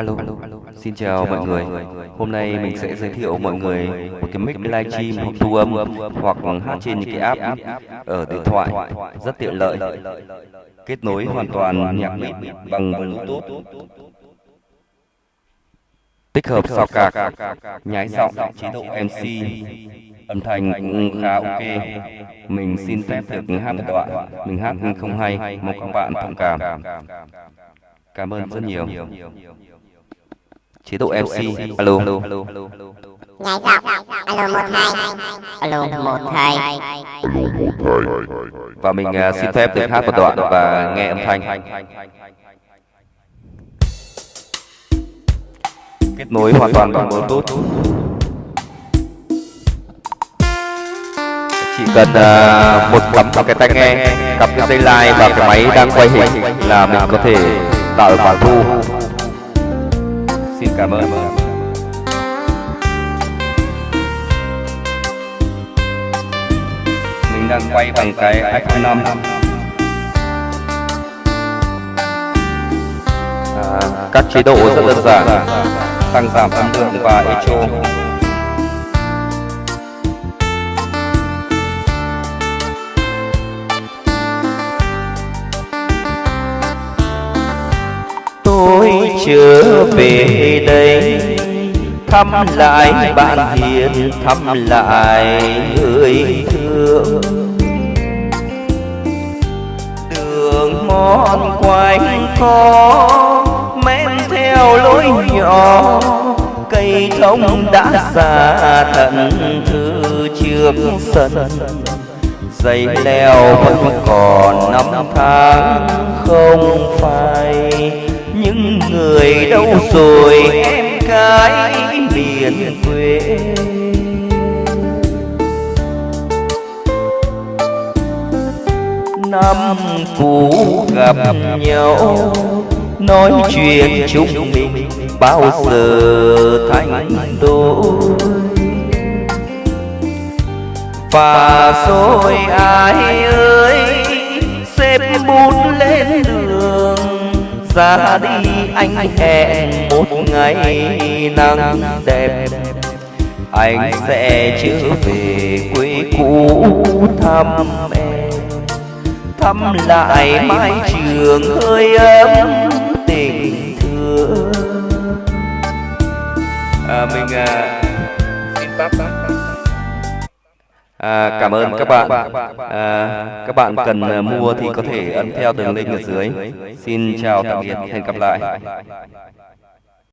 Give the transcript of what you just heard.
Alo, xin chào mọi người. Hôm nay mình sẽ giới thiệu mọi người một cái mic livestream hoặc thu âm hoặc hát trên những cái app ở điện thoại rất tiện lợi. Kết nối hoàn toàn nhạc mic bằng Bluetooth. Tích hợp sao cạc, nhái giọng, chế độ MC, âm thanh cũng khá ok. Mình xin phép được hát một đoạn. Mình hát không hay, mong các bạn thông cảm. Cảm ơn rất nhiều. Chế độ MC. Alo. Nhảy giọng Alo một hai Alo một hai Và mình à, xin phép được hát một đoạn và nghe âm thanh. Kết nối hoàn toàn bằng Bluetooth. Chỉ cần à, một cắm vào cái tai nghe, cặp cái dây line và cái máy đang quay hình là mình có thể tạo được khoản thu. Xin cảm ơn. Mình đang quay bằng cái iPhone 5. À, các chế độ rất đơn giản tăng giảm âm lượng và echo chưa về đây, thăm lại bạn hiền thăm lại người thương. Đường mòn quanh có men theo lối nhỏ. Cây thông đã già thận thư trước sân. Dây leo vẫn còn năm tháng không phai người đâu rồi? em cái miền quê. Năm cũ gặp nhau nói chuyện chúng mình bao giờ thành đôi. Và rồi ai ơi xếp bút lên đường ra đi anh hẹn một ngày nắng đẹp. Anh sẽ trở về quê cũ thăm em thăm lại mái trường hơi ấm tình thương. À, mình à, xin tắt À, cảm ơn các bạn. À, các bạn cần à, mua thì có thể ấn theo đường link ở dưới. Xin chào tạm biệt, hẹn gặp lại.